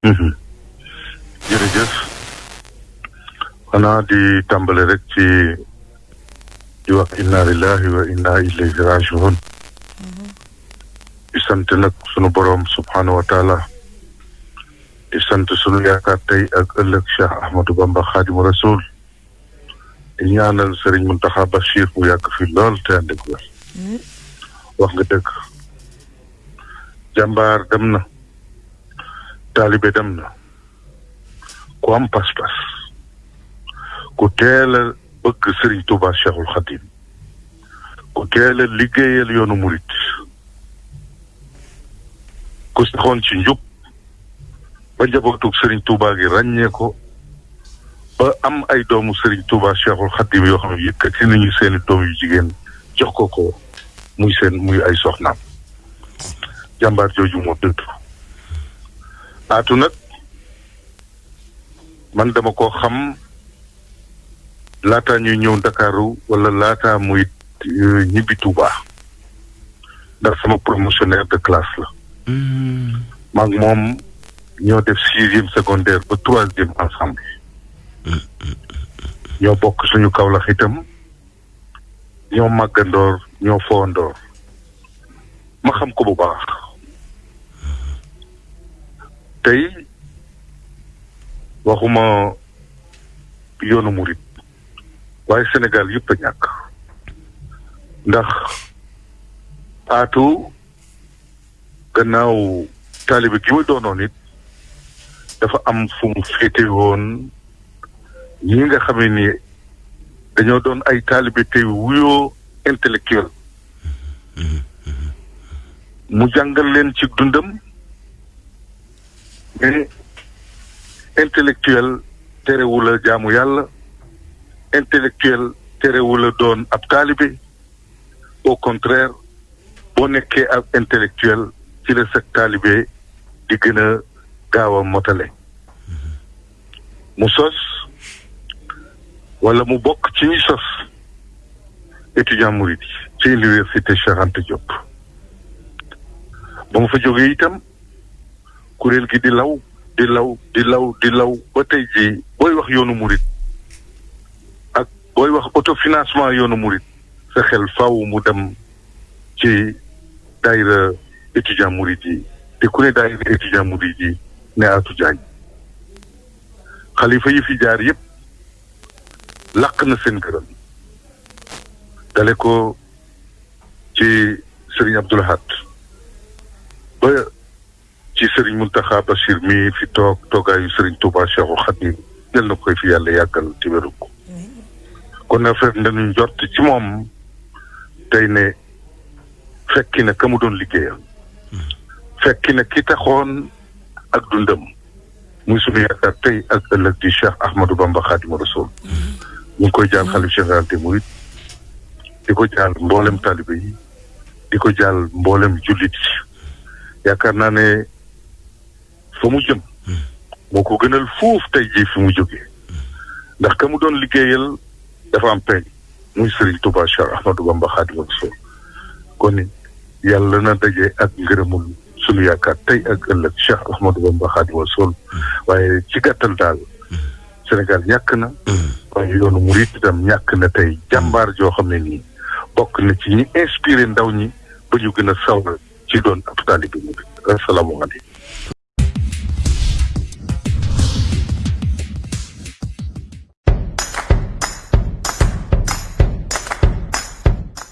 Mhm. jërëjëf xanaa di tàmbale rek ci di wax inna lillahi wa inna ilayhi rajiun mhm. di sant nag sunu boroom subhaanahu wa di sant sunu yaakaar tey ak ëllëg Cheikh Ahmadou Bamba Xaadimu Rasuul di ñaanal Sëriñ Muntaxa Bachir mu yàgg fi lool te ànd ak wér hmm? wax nga dëgg jàmbaar dem na taalibe dem na ku am pas-pas ku teel a bëgg Serigne Touba Cheikhul Khadim ku teel a liggéeyal yoonu murit ku saxoon ci njub ba njabootug sëriñ Touba gi ràññee ko ba am ay doomu sëriñ Touba Cheikhul Khadim yoo xam ne yëkkati nañu seeni doom yu jigéen jox ko ko muy seen muy ay soxnaam jàmbaar jooju moo dëdd aatu nag man dama ko xam laataa ñuy ñëw Ndakaaru wala laataa muy euh, ñibbi Touba ndax sama promotionnaire de classe la. Mm-hmm. maag moom ñoo def sixième secondaire ba troisième ensemble. Mm-hmm. ñoo bokk suñu Kaolack itam. ñoo màggandoor ñoo fowandoor ma xam ko bu baax tey waxuma yoonu murit waaye Sénégal yëpp a ñàkk ndax aatu gannaaw taalibe gi ma doonoon it dafa am fu mu féete woon ñi nga xamee ni dañoo doon ay taalibe tey wuyoo intellectuel mu jàngal leen ci dundam mais intellectuel terewul a jaamu yàlla intellectuel terewul a doon ab taalibe au contraire boo nekkee ak intellectuel ci la sa taalibe di gën a gaaw a motale mu sos wala mu bokk ci ñi sos étudiant murid ci université Cheikh Anta Diop ba mu fa jógee itam kuréel gi di law di law di law di law ba tey jii booy wax yoonu murit ak booy wax autofinancement yoonu murit sa xel faaw mu dem ci daayira étudiant murit yi te ku ne daayira étudiant murit yi ne Atou Diagne xalifa yi fi jaar yépp làq na seen gërëm dale ko ci sëriñ Abdul Ahad ba ci sëriñ Muntaxa Bachir mii fi toog toogaayu sëriñ Touba Cheikhul Khadim yal na koy fi yàlla yàggal ci wéru ko kon na fekk dañu njort ci moom tey ne fekki na ka mu doon liggéeyal fekki na ki taxoon ak dundam muy sunu yaakaar tey ak ëllëg di Cheikh Ahmadou Bamba Khadimou Rassoul ñu ngi koy jaal xalif général des Mourides di ko jaal mboolem taalibe yi di ko jaal mboolem jullit yi yaakaar naa ne fa mu jëm moo ko gënal foofu tey jii fi mu jógee ndax ka mu doon liggéeyal dafa am peñ muy Serigne Touba Cheikh Ahmadou Bamba Khadimou Rassoul kon yàlla na daje ak ngërëmul sunu yaakaar tey ak ëllëg Cheikh Ahmadou Bamba Xaadimu Rasuul waaye ci gàttal daal Sénégal ñàkk na waaye yoonu murit itam ñàkk na tey jàmbaar joo xam ne nii bokk na ci ñi inspiré ndaw ñi ba ñu gën a sawar ci doon ab taalibe bi asalaamaaleykum